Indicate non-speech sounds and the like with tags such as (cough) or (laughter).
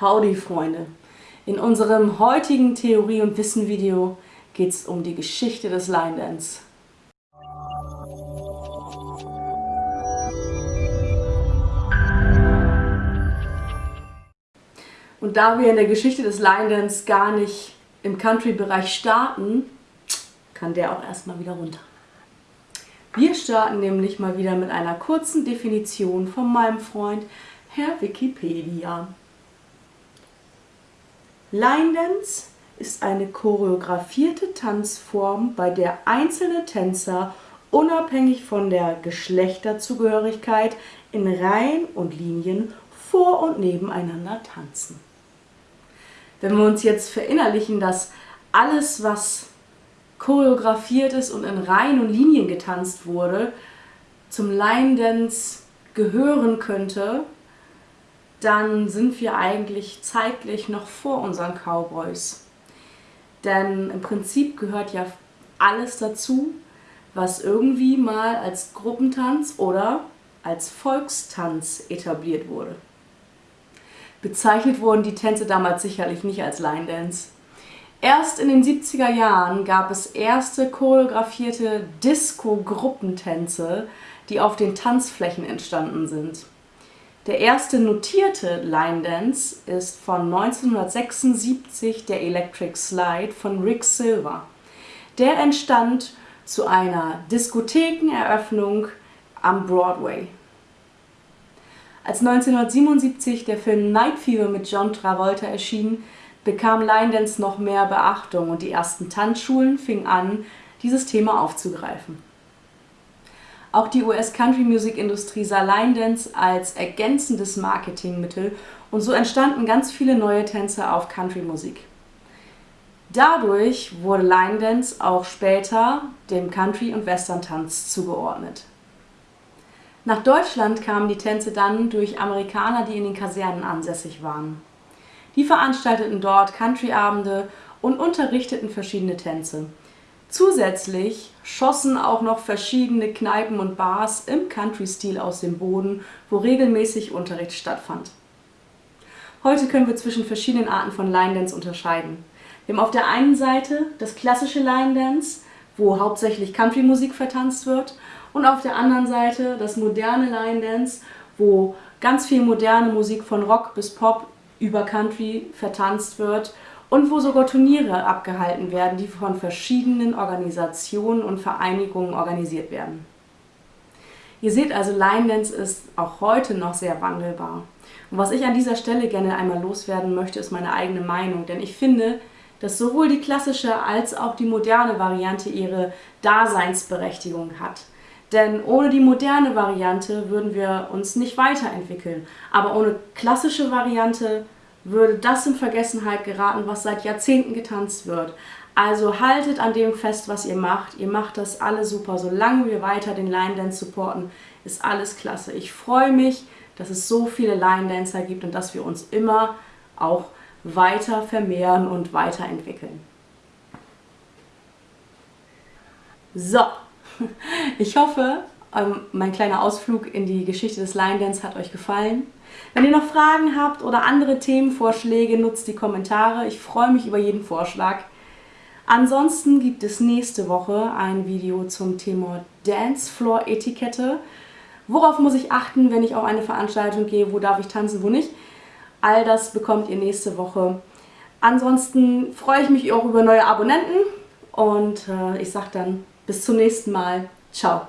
Howdy Freunde! In unserem heutigen Theorie- und Wissen-Video geht es um die Geschichte des Line Dance. Und da wir in der Geschichte des Line Dance gar nicht im Country-Bereich starten, kann der auch erstmal wieder runter. Wir starten nämlich mal wieder mit einer kurzen Definition von meinem Freund Herr Wikipedia. Line Dance ist eine choreografierte Tanzform, bei der einzelne Tänzer unabhängig von der Geschlechterzugehörigkeit in Reihen und Linien vor und nebeneinander tanzen. Wenn wir uns jetzt verinnerlichen, dass alles, was choreografiert ist und in Reihen und Linien getanzt wurde, zum Line Dance gehören könnte, dann sind wir eigentlich zeitlich noch vor unseren Cowboys. Denn im Prinzip gehört ja alles dazu, was irgendwie mal als Gruppentanz oder als Volkstanz etabliert wurde. Bezeichnet wurden die Tänze damals sicherlich nicht als Line Dance. Erst in den 70er Jahren gab es erste choreografierte Disco-Gruppentänze, die auf den Tanzflächen entstanden sind. Der erste notierte Line Dance ist von 1976 der Electric Slide von Rick Silver. Der entstand zu einer Diskothekeneröffnung am Broadway. Als 1977 der Film Night Fever mit John Travolta erschien, bekam Line Dance noch mehr Beachtung und die ersten Tanzschulen fingen an, dieses Thema aufzugreifen. Auch die US-Country-Music-Industrie sah Line Dance als ergänzendes Marketingmittel und so entstanden ganz viele neue Tänze auf Country-Musik. Dadurch wurde Line Dance auch später dem Country- und Western-Tanz zugeordnet. Nach Deutschland kamen die Tänze dann durch Amerikaner, die in den Kasernen ansässig waren. Die veranstalteten dort Country-Abende und unterrichteten verschiedene Tänze. Zusätzlich schossen auch noch verschiedene Kneipen und Bars im Country-Stil aus dem Boden, wo regelmäßig Unterricht stattfand. Heute können wir zwischen verschiedenen Arten von Line Dance unterscheiden. Wir haben auf der einen Seite das klassische Line Dance, wo hauptsächlich Country-Musik vertanzt wird, und auf der anderen Seite das moderne Line Dance, wo ganz viel moderne Musik von Rock bis Pop über Country vertanzt wird und wo sogar Turniere abgehalten werden, die von verschiedenen Organisationen und Vereinigungen organisiert werden. Ihr seht also, Line Dance ist auch heute noch sehr wandelbar. Und was ich an dieser Stelle gerne einmal loswerden möchte, ist meine eigene Meinung, denn ich finde, dass sowohl die klassische als auch die moderne Variante ihre Daseinsberechtigung hat. Denn ohne die moderne Variante würden wir uns nicht weiterentwickeln. Aber ohne klassische Variante würde das in Vergessenheit geraten, was seit Jahrzehnten getanzt wird. Also haltet an dem fest, was ihr macht. Ihr macht das alle super. Solange wir weiter den Line Dance supporten, ist alles klasse. Ich freue mich, dass es so viele Line Dancer gibt und dass wir uns immer auch weiter vermehren und weiterentwickeln. So, (laughs) ich hoffe, ähm, mein kleiner Ausflug in die Geschichte des Line Dance hat euch gefallen. Wenn ihr noch Fragen habt oder andere Themenvorschläge, nutzt die Kommentare. Ich freue mich über jeden Vorschlag. Ansonsten gibt es nächste Woche ein Video zum Thema Dancefloor-Etikette. Worauf muss ich achten, wenn ich auf eine Veranstaltung gehe? Wo darf ich tanzen, wo nicht? All das bekommt ihr nächste Woche. Ansonsten freue ich mich auch über neue Abonnenten und äh, ich sage dann bis zum nächsten Mal. Ciao.